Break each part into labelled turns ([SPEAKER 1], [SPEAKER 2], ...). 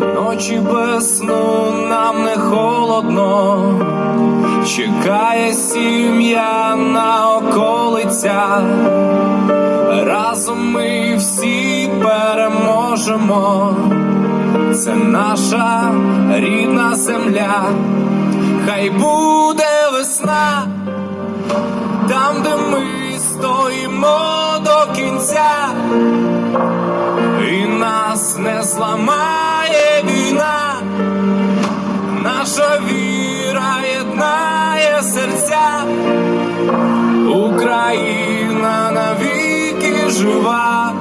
[SPEAKER 1] Ночі без сну нам не холодно, чекає сім'я на околицях. Разом ми всі переможемо. Це наша рідна земля, хай буде весна, там, де ми стоїмо до кінця, і нас не зламає жива.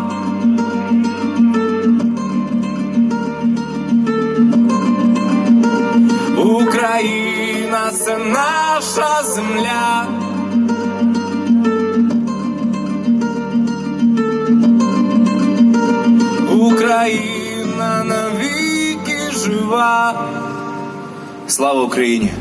[SPEAKER 1] Україна це наша земля. Україна навіки жива. Слава Україні!